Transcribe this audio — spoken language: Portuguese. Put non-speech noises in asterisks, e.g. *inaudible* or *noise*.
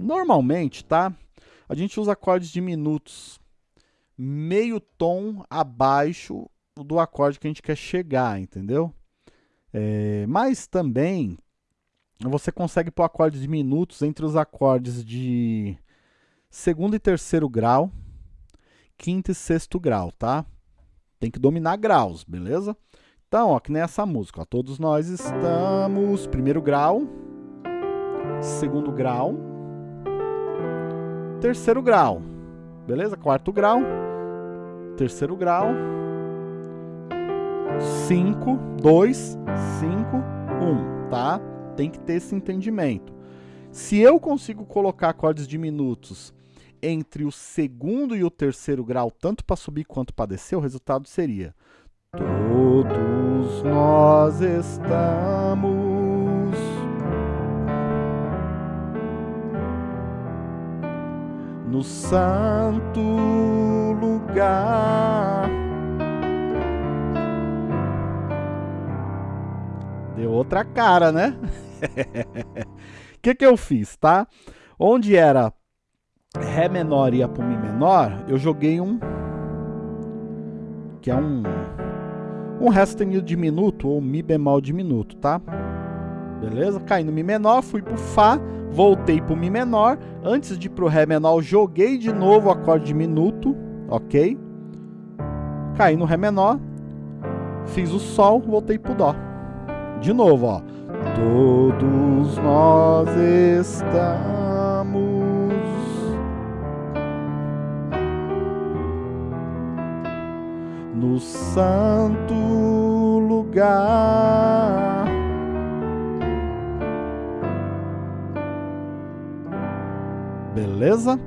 Normalmente, tá? A gente usa acordes diminutos meio tom abaixo do acorde que a gente quer chegar, entendeu? É, mas também você consegue pôr acordes diminutos entre os acordes de segundo e terceiro grau, quinto e sexto grau, tá? Tem que dominar graus, beleza? Então, ó, que nem essa música, ó, todos nós estamos, primeiro grau, segundo grau, terceiro grau, beleza? Quarto grau, terceiro grau, 5, 2, 5, 1, tá? Tem que ter esse entendimento. Se eu consigo colocar acordes diminutos entre o segundo e o terceiro grau, tanto para subir quanto para descer, o resultado seria Todos nós estamos no santo lugar. Deu outra cara, né? O *laughs* que, que eu fiz, tá? Onde era Ré menor e ia pro Mi menor, eu joguei um... Que é um... Um Ré sustenido diminuto ou Mi bemol diminuto, tá? Beleza? Caí no Mi menor, fui pro Fá, voltei pro Mi menor. Antes de ir pro Ré menor, joguei de novo o acorde diminuto, ok? Caí no Ré menor, fiz o Sol, voltei pro Dó. De novo, ó. Todos nós estamos no santo lugar. Beleza?